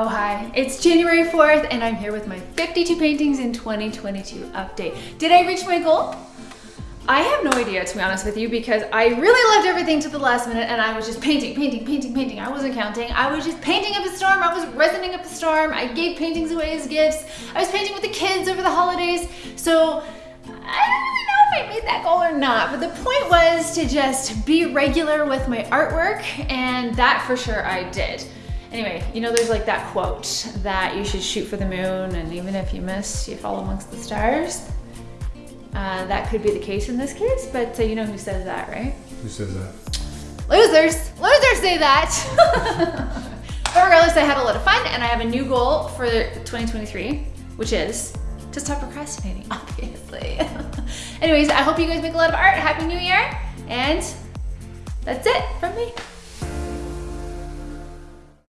Oh hi, it's January 4th and I'm here with my 52 paintings in 2022 update. Did I reach my goal? I have no idea to be honest with you because I really left everything to the last minute and I was just painting, painting, painting, painting. I wasn't counting. I was just painting up a storm. I was resining up a storm. I gave paintings away as gifts. I was painting with the kids over the holidays. So I don't really know if I made that goal or not, but the point was to just be regular with my artwork and that for sure I did. Anyway, you know there's like that quote that you should shoot for the moon and even if you miss, you fall amongst the stars. Uh, that could be the case in this case, but uh, you know who says that, right? Who says that? Losers! Losers say that! but regardless, I had a lot of fun and I have a new goal for 2023, which is to stop procrastinating, obviously. Anyways, I hope you guys make a lot of art. Happy New Year! And that's it from me.